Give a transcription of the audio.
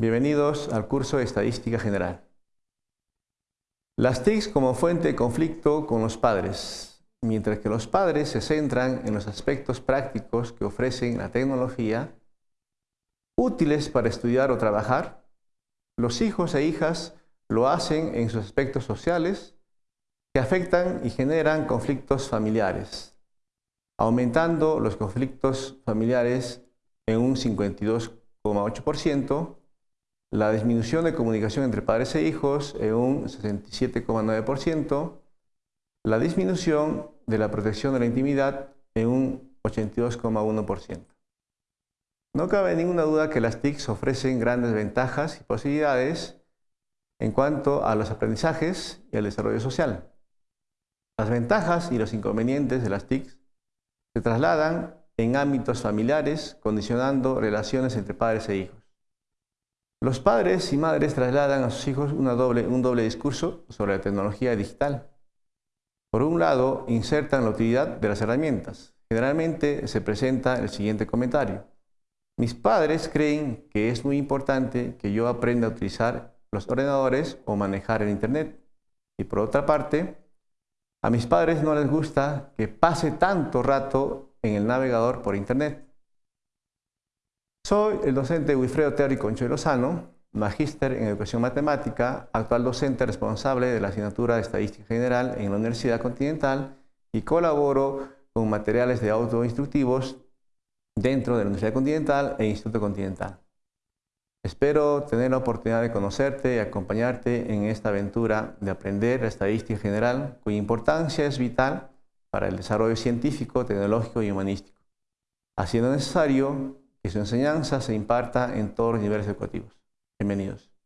Bienvenidos al curso de Estadística General. Las TICs como fuente de conflicto con los padres. Mientras que los padres se centran en los aspectos prácticos que ofrecen la tecnología, útiles para estudiar o trabajar, los hijos e hijas lo hacen en sus aspectos sociales que afectan y generan conflictos familiares, aumentando los conflictos familiares en un 52,8%, la disminución de comunicación entre padres e hijos en un 67,9%, la disminución de la protección de la intimidad en un 82,1%. No cabe ninguna duda que las TICs ofrecen grandes ventajas y posibilidades en cuanto a los aprendizajes y al desarrollo social. Las ventajas y los inconvenientes de las TICs se trasladan en ámbitos familiares, condicionando relaciones entre padres e hijos. Los padres y madres trasladan a sus hijos un doble discurso sobre la tecnología digital. Por un lado, insertan la utilidad de las herramientas. Generalmente se presenta el siguiente comentario. Mis padres creen que es muy importante que yo aprenda a utilizar los ordenadores o manejar el Internet. Y por otra parte, a mis padres no les gusta que pase tanto rato en el navegador por Internet. Soy el docente Wilfredo Teórico Concho Lozano, magíster en Educación Matemática, actual docente responsable de la asignatura de Estadística General en la Universidad Continental y colaboro con materiales de autoinstructivos dentro de la Universidad Continental e Instituto Continental. Espero tener la oportunidad de conocerte y acompañarte en esta aventura de aprender la estadística general, cuya importancia es vital para el desarrollo científico, tecnológico y humanístico, haciendo necesario que su enseñanza se imparta en todos los niveles educativos. Bienvenidos.